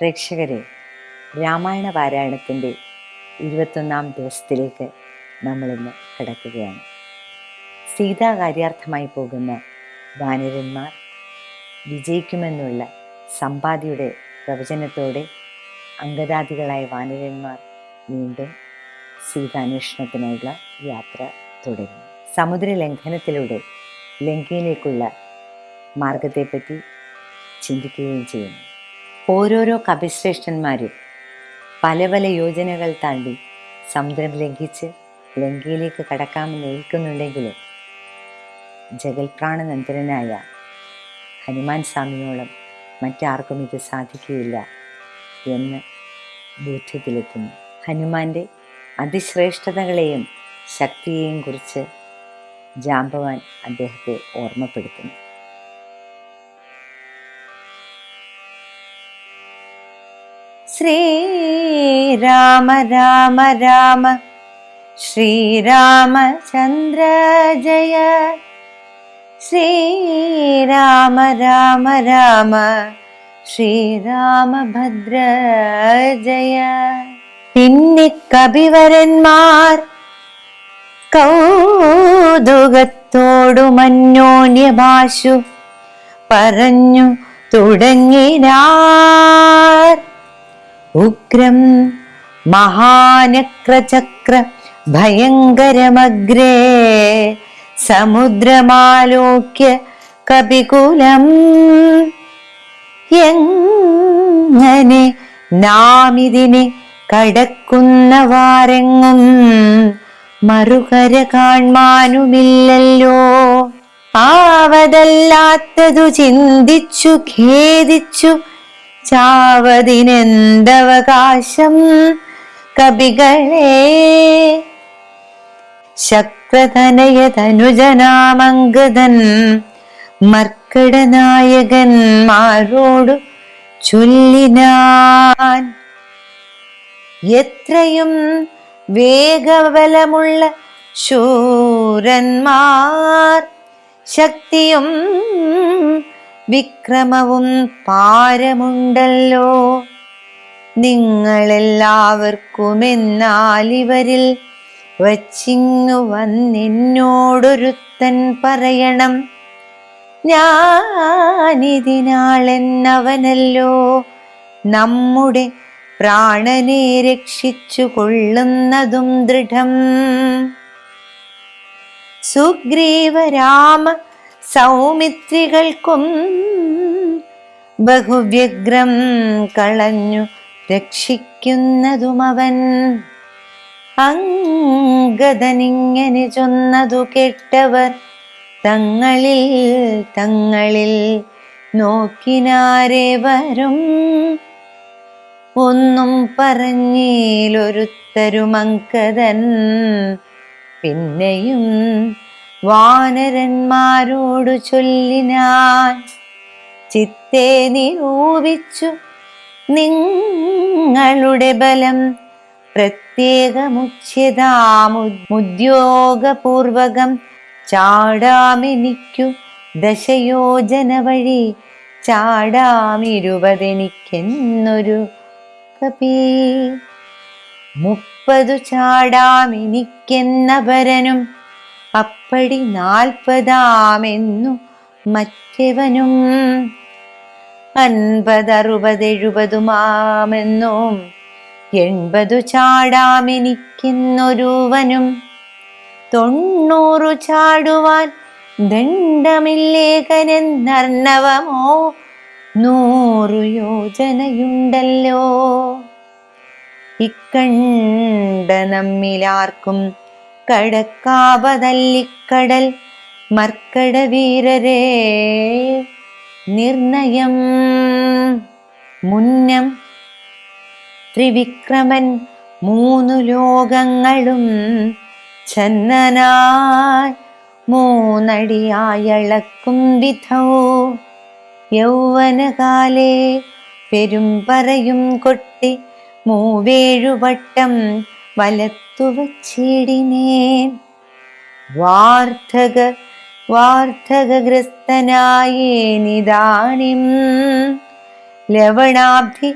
പ്രേക്ഷകരെ രാമായണ പാരായണത്തിന്റെ ഇരുപത്തൊന്നാം ദിവസത്തിലേക്ക് നമ്മളിന്ന് കിടക്കുകയാണ്. സീതാകാര്യാർത്ഥമായി പോകുന്ന വാനരന്മാർ വിജയിക്കുമെന്നുള്ള സമ്പാദിയുടെ പ്രവചനത്തോടെ അംഗദാദികളായ വാനരന്മാർ വീണ്ടും സീതാന്വേഷണത്തിനായുള്ള യാത്ര തുടരുന്നു. സമുദ്ര ലംഘനത്തിലൂടെ ലങ്കയിലേക്കുള്ള മാർഗത്തെപ്പറ്റി ചിന്തിക്കുകയും ചെയ്യുന്നു. ഓരോരോ കപിശ്രേഷ്ഠന്മാരും പല പല യോജനകൾ താണ്ടി സമുദ്രം ലംഘിച്ച് ലങ്കയിലേക്ക് കടക്കാമെന്ന് ഏൽക്കുന്നുണ്ടെങ്കിലും ജഗൽപ്രാണനന്ദനായ ഹനുമാൻ സ്വാമിയോളം മറ്റാർക്കും ഇത് സാധിക്കുകയില്ല എന്ന് ബോധ്യത്തിലെത്തുന്നു. ഹനുമാന്റെ അതിശ്രേഷ്ഠതകളെയും ശക്തിയെയും കുറിച്ച് ജാമ്പവാൻ അദ്ദേഹത്തെ ഓർമ്മപ്പെടുത്തുന്നു. ശ്രീരാമ രാമ രാമ ശ്രീരാമചന്ദ്ര ജയ. ശ്രീരാമ രാമ രാമ ശ്രീരാമഭദ്ര ജയ. പിന്നെ കവിവരന്മാർ കൗതുകത്തോടു മന്യോന്യഭാഷു പറഞ്ഞു തുടങ്ങിനാർ. ഉഗ്രം മഹാനക്രചക്ര ഭയങ്കരമഗ്രേ സമുദ്രമാലോക്യ കപികുലം. എങ്ങനെ നാമിതിനെ കടക്കുന്നവാരെങ്ങും മറുകര കാൺമാനുമില്ലല്ലോ. ആവതല്ലാത്തതു ചിന്തിച്ചു ഖേദിച്ചു ചാവതിനെന്തവകാശം? കവികളെ ശക്രതനയതനുജനാമംഗതൻ മർക്കടനായകന്മാരോടു ചൊല്ലിനാൻ? എത്രയും വേഗബലമുള്ള ശൂരന്മാർ ശക്തിയും വിക്രമവും പാരമുണ്ടല്ലോ. നിങ്ങളെല്ലാവർക്കും എന്നാൽ ഇവരിൽ വച്ചിങ്ങു വന്നെന്നോടൊരുത്തൻ പറയണം. ഞാനിതിനാളെന്നവനല്ലോ. നമ്മുടെ പ്രാണനെ രക്ഷിച്ചു കൊള്ളുന്നതും ദൃഢം. സുഗ്രീവരാമ സൗമിത്രികൾക്കും ബഹുവ്യഗ്രം കളഞ്ഞു രക്ഷിക്കുന്നതുമവൻ. അങ്കദനിങ്ങനെ ചൊന്നതു കേട്ടവർ തങ്ങളിൽ തങ്ങളിൽ നോക്കിനാരെ വരും. ഒന്നും പറഞ്ഞിലൊരുത്തരുമങ്കദൻ പിന്നെയും വാനരന്മാരോടു ചൊല്ലിനാൻ ചിത്തെ നിരൂപിച്ചു നിങ്ങളുടെ ബലം പ്രത്യേകമുച്ഛ്യതാമുദ്യോഗപൂർവകം ചാടാമെനിക്കു ദശയോജന വഴി ചാടാമിരുപതെനിക്കെന്നൊരു കപി മുപ്പതു ചാടാമെനിക്കെന്ന ഭരനും അപ്പടി നാൽപ്പതാമെന്നു മറ്റവനും എഴുപതുമാമെന്നും എൺപതു ചാടാമെനിക്കെന്നൊരുവനും തൊണ്ണൂറു ചാടുവാൻ ദണ്ഡമില്ലേഖനെന്നർണവമോ നൂറു യോജനയുണ്ടല്ലോ. ഇക്കണ്ട നമ്മിലാർക്കും കടക്കാവതല്ലിക്കടൽ മർക്കട വീരരെ നിർണയം മുന്നം ത്രിവിക്രമൻ മൂന്നു ലോകങ്ങളും ചന്ദനായി മൂന്നടിയായളക്കും വിധോ. യൗവനകാലേ പെരുമ്പറയും കൊട്ടി മൂവേഴുവട്ടം വലത്തു വച്ചിടിനേൻ. വാർദ്ധക വാർദ്ധകഗ്രസ്തനായേനിതാണിം. ലവണാബ്ധി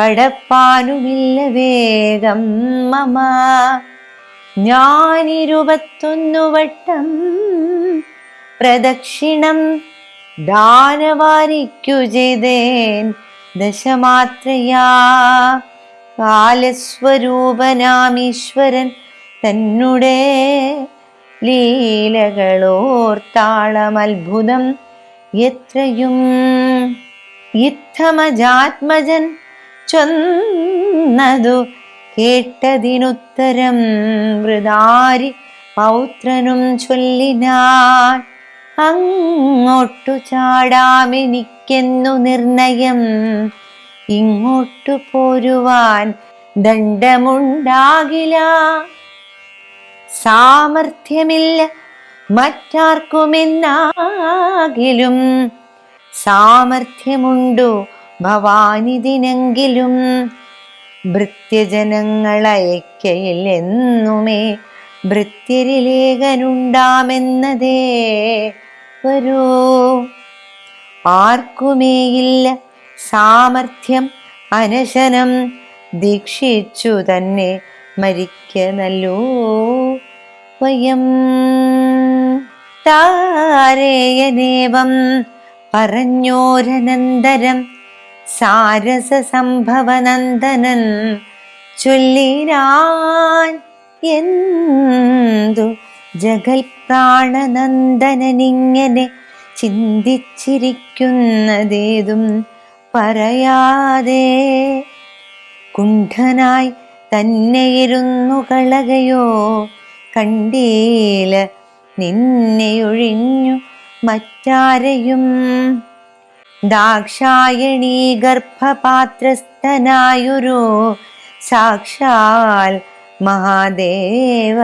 കടപ്പാനുമില്ല വേഗം മമ. ഞാനിരുപത്തൊന്നു വട്ടം പ്രദക്ഷിണം ദാനവാരിക്കു ചെയ്തേൻ ദശമാത്രയാ. കാലസ്വരൂപനാമീശ്വരൻ തന്നുടെ ലീലകളോർത്താളമത്ഭുതം. എത്രയും ഇത്തമജാത്മജൻ ചൊന്നതു കേട്ടതിനുത്തരം വൃതാരി പൗത്രനും ചൊല്ലിനാൻ അങ്ങോട്ടു ചാടാമെനിക്കെന്നു നിർണയം ഇങ്ങോട്ടു പോരുവാൻ ദണ്ഡമുണ്ടാകില്ല സാമർഥ്യമില്ല മറ്റാർക്കുമെന്നാകിലും. സാമർഥ്യമുണ്ടു ഭവാനിതിനെങ്കിലും. ഭൃത്യജനങ്ങളയക്കയില്ലെന്നുമേ ഭൃത്യരിലേഖനുണ്ടാമെന്നതേ വരൂ. ആർക്കുമേയില്ല സാമർഥ്യം അനശനം ദീക്ഷിച്ചു തന്നെ മരിക്കനല്ലോ. വയം താരേയനേവം പറഞ്ഞോരനന്തരം സാരസ സംഭവനന്ദനൻ ചൊല്ലിനാൻ എന്തു ജഗൽ പ്രാണനന്ദനനിങ്ങനെ ചിന്തിച്ചിരിക്കുന്നതേതും പറയാതെ കുണ്ഠനായി തന്നെയിരുന്നു കളകയോ കണ്ടീല നിന്നെയൊഴിഞ്ഞു മറ്റാരെയും. ദാക്ഷായണീ ഗർഭപാത്രസ്ഥനായൊരു സാക്ഷാൽ മഹാദേവ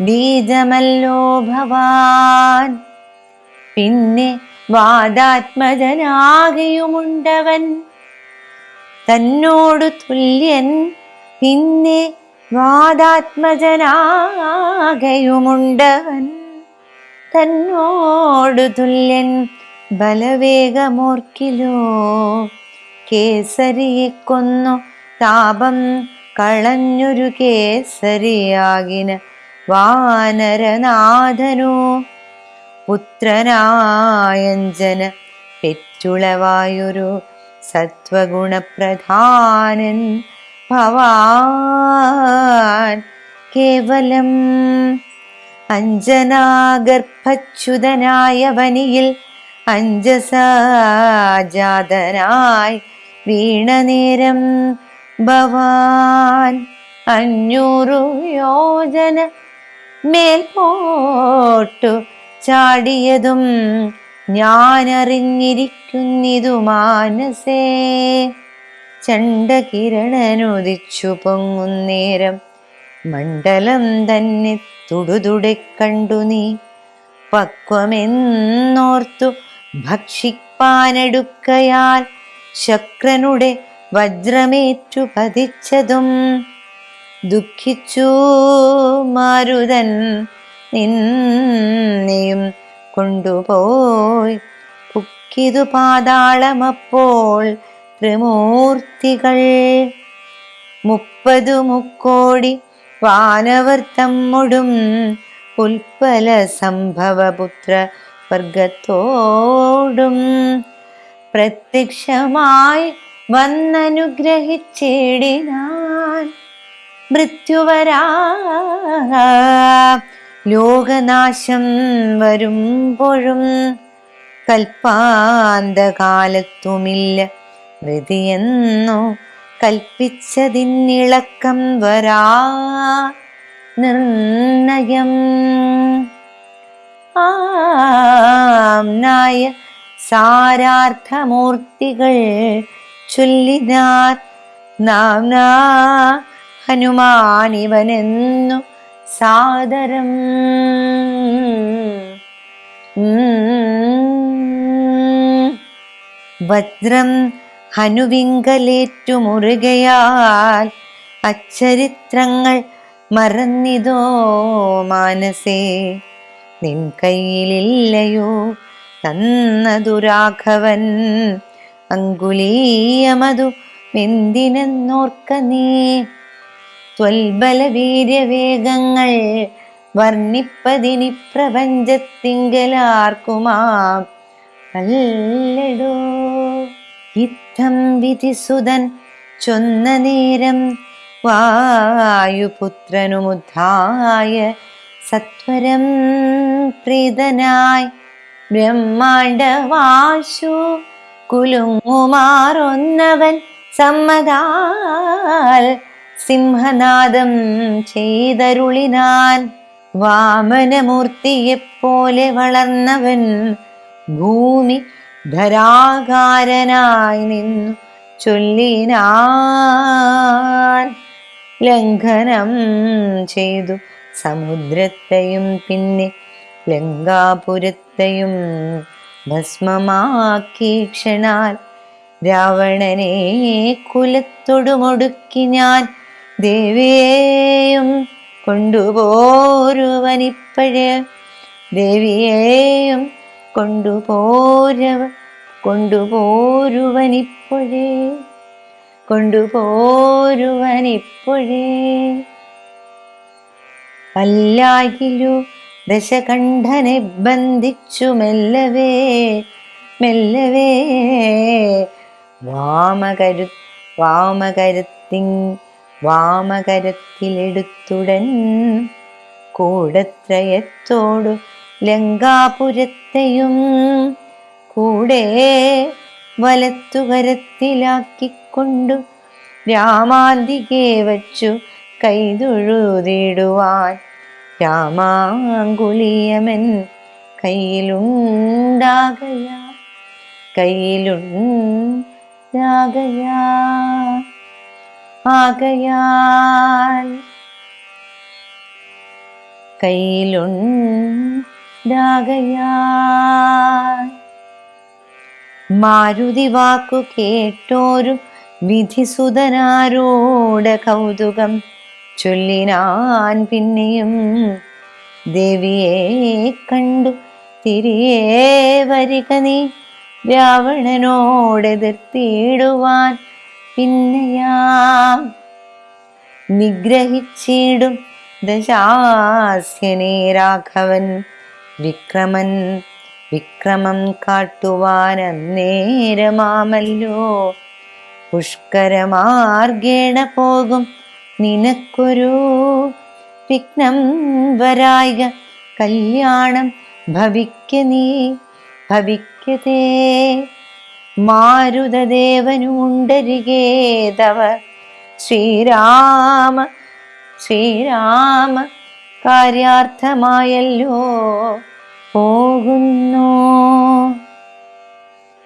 ബീജമല്ലോ ഭവാൻ. പിന്നെ വാദാത്മജനാകെയുമുണ്ടവൻ. തന്നോടു തുല്യൻ പിന്നെ വാദാത്മജനാകെയുമുണ്ടവൻ. തന്നോടു തുല്യൻ ബലവേഗമോർക്കിലോ കേസരിയെ കൊന്നു താപം കളഞ്ഞൊരു കേസരിയാകിന വാനരനാഥനോ പുത്രനായഞ്ജന പെറ്റുളവായൊരു സത്വഗുണപ്രധാനൻ ഭവാൻ. കേവലം അഞ്ജനാഗർഭച്യുതനായ വനിയിൽ അഞ്ജസാജാതനായി വീണനേരം ഭവാൻ. അഞ്ഞൂറു യോജന മേൽപോട്ടു ചാടിയതും ഞാനറിഞ്ഞിരിക്കുന്നിതു മാനസേ. ചണ്ടകിരണനുദിച്ചു പൊങ്ങുന്നേരം മണ്ഡലം തന്നെ തുടുതുടെ കണ്ടു നീ. പക്വമെന്നോർത്തു ഭക്ഷിപ്പാനെടുക്കയാൽ ശക്രനുടെ വജ്രമേറ്റു പതിച്ചതും. ദുഃഖിച്ചു മാരുതൻ നിന്നെയും കൊണ്ടുപോയി. പുക്കിതു പാതാളമപ്പോൾ ത്രിമൂർത്തികൾ. മുപ്പതു മുക്കോടി വാനവർ തമ്മുടും ഉൽപ്പല സംഭവപുത്ര വർഗത്തോടും പ്രത്യക്ഷമായി വന്നനുഗ്രഹിച്ചിടിനാൻ മൃത്യുവരാ. ലോകനാശം വരുമ്പോഴും കൽപ്പാന്തകാലത്തുമില്ല. മൃതിയെന്നു കൽപ്പിച്ചതിന്നിളക്കം വരാ നിർണയം. ആംനായ സാരാർത്ഥമൂർത്തികൾ ചൊല്ലിനാർ. നാം ഹനുമാനിവനെന്നു സാദരം. വജ്രം ഹനുവിങ്കലേറ്റു മുറുകയാൽ അച്ചരിത്രങ്ങൾ മറന്നിതോ മാനസേ. നിൻ കയ്യിലില്ലയോ തന്നതു രാഘവൻ. അങ്കുലീയമതു എന്തിനെന്നോർക്ക നീ. ത്വൽബലവീര്യവേഗങ്ങൾ വർണിപ്പതിനി പ്രപഞ്ചത്തിങ്കലാർക്കുമാം അല്ലടോ ഇത്തം വിധിസുതൻ ചൊന്ന നേരം വായുപുത്രനുമുദ്ധായ സത്വരം പ്രീതനായി ബ്രഹ്മാണ്ടവാശു കുലുങ്ങുമാറൊന്നവൻ സമ്മതാൽ സിംഹനാദം ചെയ്തരുളിനാൻ വാമനമൂർത്തിയെപ്പോലെ വളർന്നവൻ ഭൂമി ധരാകാരനായി നിന്നു ചൊല്ലിനാൻ. ലംഘനം ചെയ്തു സമുദ്രത്തെയും പിന്നെ ലങ്കാപുരത്തെയും ഭസ്മമാക്കി ക്ഷണാൽ രാവണനെ കുലത്തൊടുമൊടുക്കി ഞാൻ ദേവിയെയും കൊണ്ടുപോരുവനിപ്പഴ്. ദേവിയെയും കൊണ്ടുപോരവ കൊണ്ടുപോരുവനിപ്പോഴേ. കൊണ്ടുപോരുവനിപ്പോഴേ. പല്ലാകിലു ദശകണ്ഠനെ ബന്ധിച്ചു മെല്ലവേ മെല്ലവേ. വാമകരു വാമകരത്തിൻ വാമകരത്തിലെടുത്തുടൻ കൂടത്രയത്തോടു ലങ്കാപുരത്തെയും കൂടെ വലത്തുകരത്തിലാക്കിക്കൊണ്ടു രാമാന്തികെ വച്ചു കൈതൊഴുതിടുവാൻ രാമാങ്കുലിയമൻ കയ്യിലുണ്ടാകയാ കയ്യിലുണ്ടാകയാ. ആകയാൽ കയ്യിലുണ്ടാകയാൽ മാരുതി വാക്കു കേട്ടോരും വിധിസുതനാരോട് കൗതുകം ചൊല്ലിനാൻ പിന്നെയും ദേവിയെ കണ്ടു തിരികെ വരിക നീ രാവണനോടെതിർത്തിടുവാൻ പിന്നെയാം നിഗ്രഹിച്ചിടും ദശാസ്യനെ രാഘവൻ. വിക്രമൻ വിക്രമം കാട്ടുവാൻ അന്നേരമാമല്ലോ പുഷ്കരമാർഗേണ പോകും നിനക്കൊരു വിഘ്നം വരായിക. കല്യാണം ഭവിക്ക നീ ഭവിക്കതേ മാരുതദേവനുണ്ടരികേ തവ. ശ്രീരാമ ശ്രീരാമ കാര്യാർത്ഥമായല്ലോ പോകുന്നു?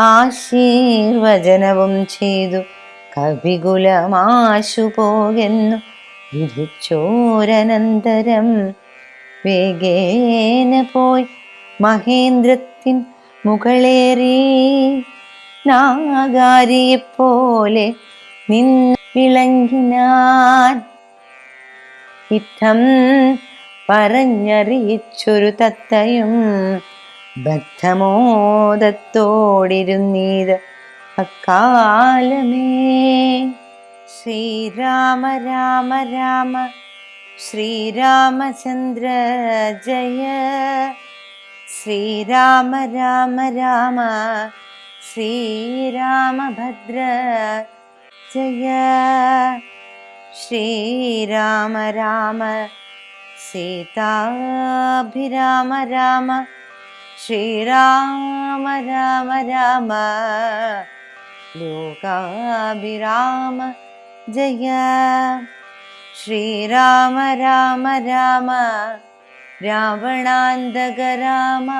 ആശീർവചനവും ചെയ്തു കവികുലമാശു പോകുന്നു. വിധിച്ചോരനന്തരം വേഗേന പോയി മഹേന്ദ്രത്തിൻ മുകളേറി. നാഗാരിയെപ്പോലെ നിന്ന് വിളങ്ങിനാൻ. ഇത്തം പറഞ്ഞറിയിച്ചൊരു തത്തയും ബദ്ധമോദത്തോടിരുന്നീത് അക്കാലമേ. ശ്രീരാമ രാമ രാമ ശ്രീരാമചന്ദ്ര ജയ. ശ്രീരാമ രാമ രാമ श्रीरामभद्र। जय। श्रीराम राम। सीताभिराम राम। श्रीराम राम राम। लोकाभिराम। जय। श्रीराम राम राम। रावणान्दगराम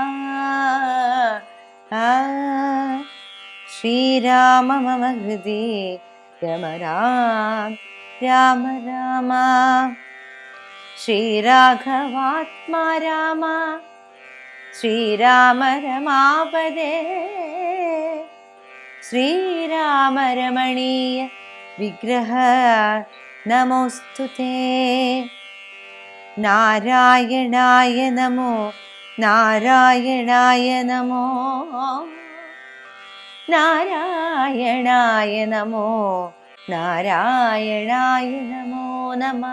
श्रीराम मम हृदि रम राम राम राम। श्रीराघवात्मा राम। श्रीराम रमापदे। श्रीराम रमणीय विग्रह। नमोऽस्तु ते। नारायणाय नमो। नारायणाय नमो। നാരായണായ നമോ നാരായണായ നമോ നമ.